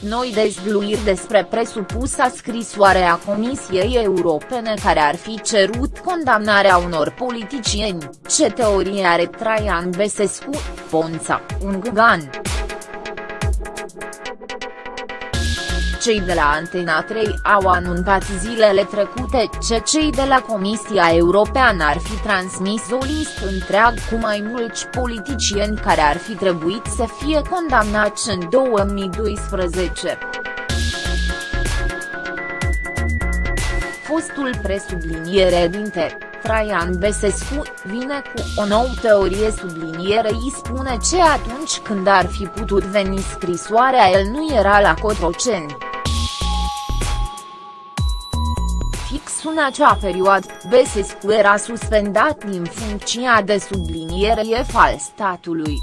noi dezvluiri despre presupusa scrisoare a Comisiei Europene care ar fi cerut condamnarea unor politicieni, ce teorie are Traian Besescu, Ponța, un găgan. Cei de la Antena 3 au anunțat zilele trecute ce cei de la Comisia Europeană ar fi transmis o listă întreagă cu mai mulți politicieni care ar fi trebuit să fie condamnați în 2012. Fostul presubliniere dinte, Traian Besescu, vine cu o nouă teorie subliniere îi spune ce atunci când ar fi putut veni scrisoarea el nu era la Cotroceni. Fix în acea perioadă, Besescu era suspendat din funcția de subliniere F al statului.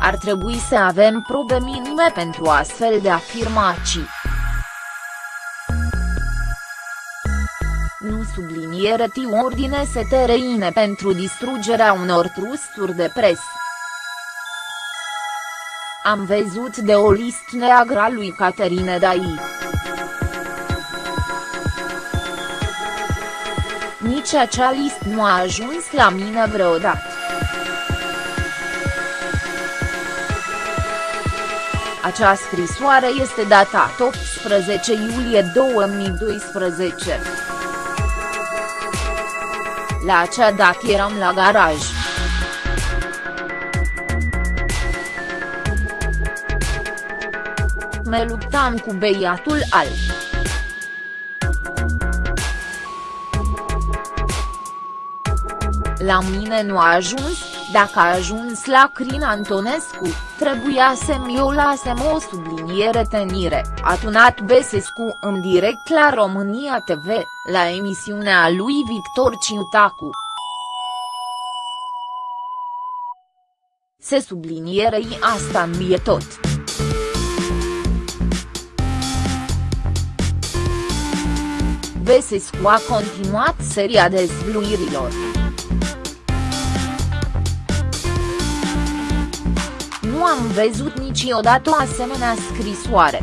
Ar trebui să avem probe minime pentru astfel de afirmații. Nu subliniere ti ordine STRINE pentru distrugerea unor trusturi de presă. Am văzut de o listă neagră lui Caterine Dai. Nici acea listă nu a ajuns la mine vreodată. Acea scrisoare este datată 18 iulie 2012. La acea dată eram la garaj. Me luptam cu beiatul alb. La mine nu a ajuns, dacă a ajuns la Crin Antonescu, trebuia să-mi o lasem o subliniere tenire, a tunat Besescu în direct la România TV, la emisiunea lui Victor Ciutacu. Se sublinierei asta mie tot. Besescu a continuat seria dezvluirilor. Am văzut niciodată o asemenea scrisoare.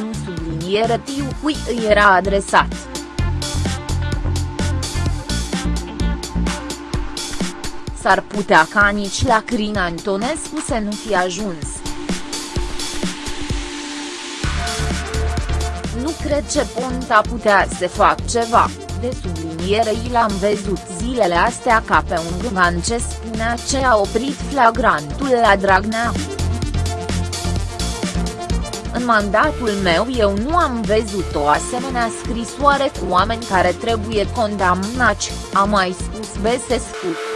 Nu subliniere tiu cui îi era adresat. S-ar putea ca nici la Crin Antonescu să nu fi ajuns. Nu cred ce Ponta putea să fac ceva, de subliniere și l-am văzut zilele astea ca pe un gâman ce spunea ce a oprit flagrantul la Dragnea. În mandatul meu eu nu am văzut o asemenea scrisoare cu oameni care trebuie condamnați, a mai spus Besescu.